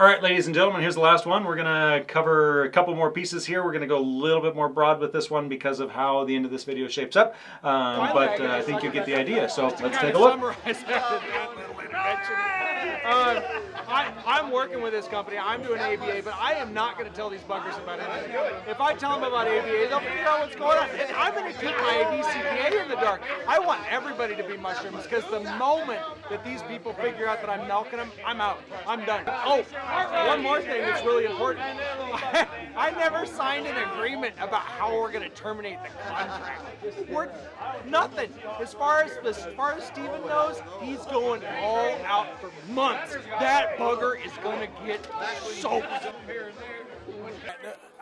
All right, ladies and gentlemen, here's the last one. We're gonna cover a couple more pieces here. We're gonna go a little bit more broad with this one because of how the end of this video shapes up. Um, but uh, I think you get the idea. So let's take a look. I, I'm working with this company. I'm doing ABA, but I am not going to tell these buggers about anything. If I tell them about ABA, they'll figure out what's going on. And I'm going to keep my BCBA in the dark. I want everybody to be mushrooms because the moment that these people figure out that I'm milking them, I'm out. I'm done. Oh, one more thing that's really important. I never signed an agreement about how we're going to terminate the contract. We're nothing. As far as as far as Steven knows, he's going all out for months. That bugger is to get soaked.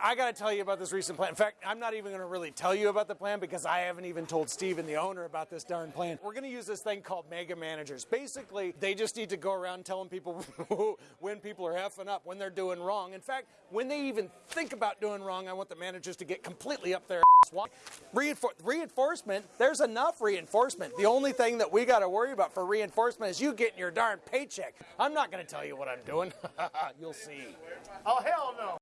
I got to tell you about this recent plan. In fact, I'm not even going to really tell you about the plan because I haven't even told Steven, the owner, about this darn plan. We're going to use this thing called mega managers. Basically, they just need to go around telling people when people are effing up, when they're doing wrong. In fact, when they even think about doing wrong, I want the managers to get completely up their ass. Reinfor- reinforcement, there's enough reinforcement. The only thing that we got to worry about for reinforcement is you getting your darn paycheck. I'm not going to tell you what I'm doing. You'll see. Oh, hell no.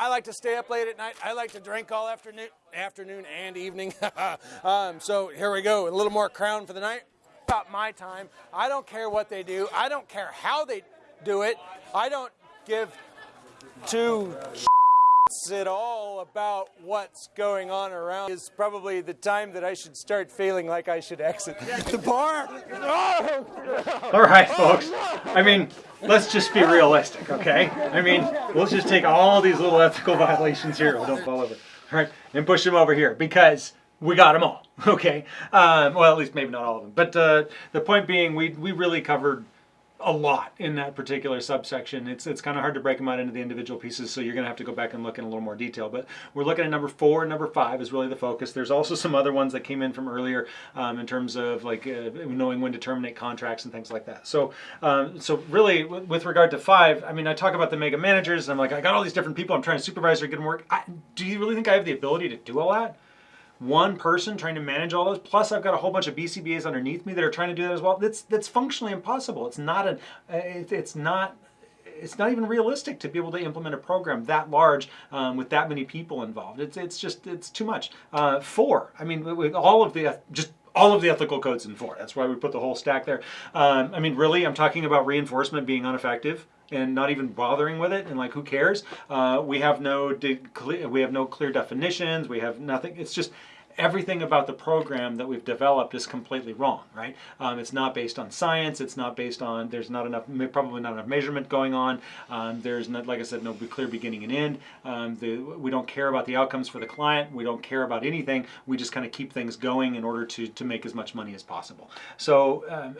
I like to stay up late at night. I like to drink all afternoon, afternoon and evening. um, so here we go. A little more crown for the night. About my time. I don't care what they do. I don't care how they do it. I don't give two at all about what's going on around. Is probably the time that I should start feeling like I should exit the bar. All right, folks. I mean, let's just be realistic, okay? I mean, let's just take all these little ethical violations here. Oh, don't fall over. All right, and push them over here because we got them all, okay? Um, well, at least maybe not all of them. But uh, the point being, we, we really covered a lot in that particular subsection. It's it's kind of hard to break them out into the individual pieces, so you're going to have to go back and look in a little more detail. But we're looking at number four number five is really the focus. There's also some other ones that came in from earlier um, in terms of like uh, knowing when to terminate contracts and things like that. So um, so really with regard to five, I mean, I talk about the mega managers. And I'm like, I got all these different people. I'm trying to supervise their good work. I, do you really think I have the ability to do all that? One person trying to manage all those. Plus, I've got a whole bunch of BCBAs underneath me that are trying to do that as well. That's that's functionally impossible. It's not an. It, it's not. It's not even realistic to be able to implement a program that large um, with that many people involved. It's it's just it's too much. Uh, four. I mean, with all of the just all of the ethical codes in four. That's why we put the whole stack there. Um, I mean, really, I'm talking about reinforcement being ineffective and not even bothering with it and like who cares uh, we have no we have no clear definitions we have nothing it's just everything about the program that we've developed is completely wrong, right? Um, it's not based on science. It's not based on, there's not enough, probably not enough measurement going on. Um, there's not, like I said, no clear beginning and end. Um, the, we don't care about the outcomes for the client. We don't care about anything. We just kind of keep things going in order to, to make as much money as possible. So, um,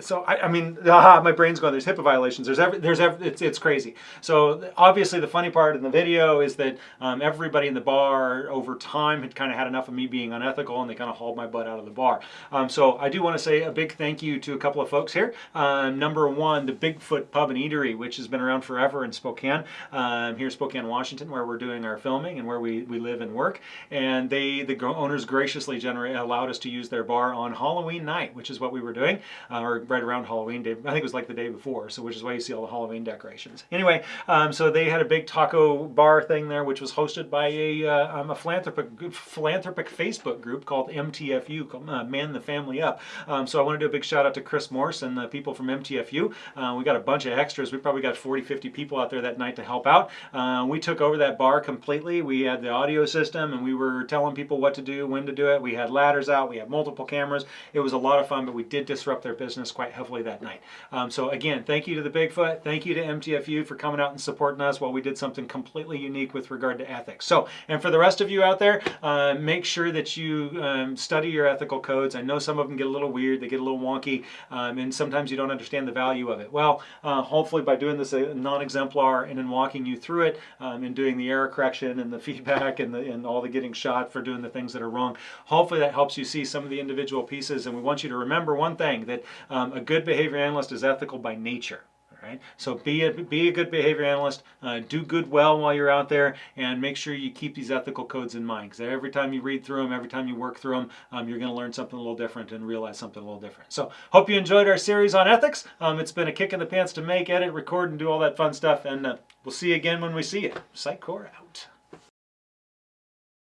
so I, I mean, aha, my brain's going, there's HIPAA violations. There's every, there's every, it's, it's crazy. So obviously the funny part in the video is that um, everybody in the bar over time had kind of had enough of me being unethical and they kind of hauled my butt out of the bar. Um, so I do want to say a big thank you to a couple of folks here. Um, number one, the Bigfoot Pub and Eatery, which has been around forever in Spokane, um, here in Spokane, Washington, where we're doing our filming and where we, we live and work. And they, the owners graciously allowed us to use their bar on Halloween night, which is what we were doing, uh, or right around Halloween day. I think it was like the day before, so which is why you see all the Halloween decorations. Anyway, um, so they had a big taco bar thing there, which was hosted by a, uh, um, a philanthropic, philanthropic Facebook group called MTFU, uh, Man the Family Up. Um, so I want to do a big shout out to Chris Morse and the people from MTFU. Uh, we got a bunch of extras. We probably got 40, 50 people out there that night to help out. Uh, we took over that bar completely. We had the audio system and we were telling people what to do, when to do it. We had ladders out. We had multiple cameras. It was a lot of fun, but we did disrupt their business quite heavily that night. Um, so again, thank you to the Bigfoot. Thank you to MTFU for coming out and supporting us while we did something completely unique with regard to ethics. So, and for the rest of you out there, uh, make sure that you um, study your ethical codes. I know some of them get a little weird, they get a little wonky, um, and sometimes you don't understand the value of it. Well, uh, hopefully by doing this uh, non-exemplar and then walking you through it um, and doing the error correction and the feedback and, the, and all the getting shot for doing the things that are wrong, hopefully that helps you see some of the individual pieces. And we want you to remember one thing, that um, a good behavior analyst is ethical by nature. Right? So be a be a good behavior analyst. Uh, do good well while you're out there, and make sure you keep these ethical codes in mind. Because every time you read through them, every time you work through them, um, you're going to learn something a little different and realize something a little different. So hope you enjoyed our series on ethics. Um, it's been a kick in the pants to make, edit, record, and do all that fun stuff. And uh, we'll see you again when we see you. Sitecore out.